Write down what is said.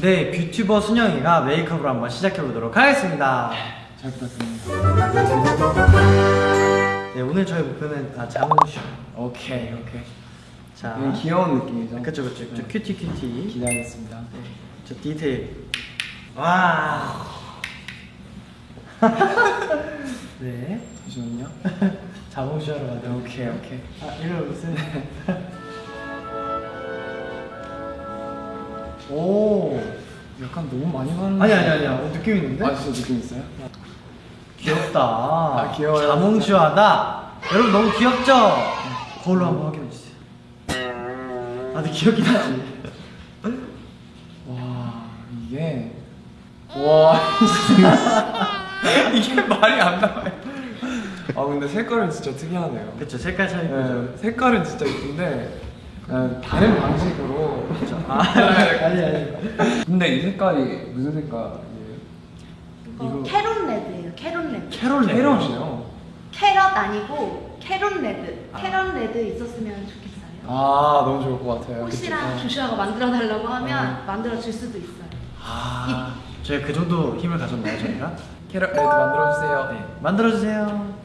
네, 뷰튜버 순영이가 메이크업을 한번 시작해보도록 하겠습니다. 잘 부탁드립니다. 네, 오늘 저희 목표는 아, 자몽쇼. 오케이 오케이. 자, 귀여운 느낌이죠? 그쵸, 그쵸. 네. cutie cutie. 기대하겠습니다. 네, 저 디테일. 와. 네, 잠시만요. 자몽쇼로 만든. 오케이 오케이. 아, 이거 무슨? 오. 약간 너무 많이 받는. 아니 아니 아니야. 어, 느낌 있는데? 아 진짜 느낌 있어요? 귀엽다. 아, 귀여워요. 자몽슈하다. 여러분 너무 귀엽죠? 거울로 한번 확인해 주세요. 아, 근데 귀엽긴 하지. 와 이게 와 이게 말이 안 나와요. 아 근데 색깔은 진짜 특이하네요. 그쵸, 색깔 차이 네, 죠 색깔은 진짜 이쁜데 다른 방식으로. 아, 아니 아니. 근데 이 색깔이 무슨 색깔이에요? 이거 carrot red예요. carrot red. carrot red. 캐럿이요. 캐럿 아니고 carrot red. 아. 캐럿 red 있었으면 좋겠어요. 아 너무 좋을 것 같아요. 혹시나? 조슈아가 만들어 달라고 하면 어. 만들어 줄 수도 있어요. 아, 저희 그 정도 힘을 가졌나요, 저희가? 캐럿 red 만들어주세요. 네, 만들어주세요.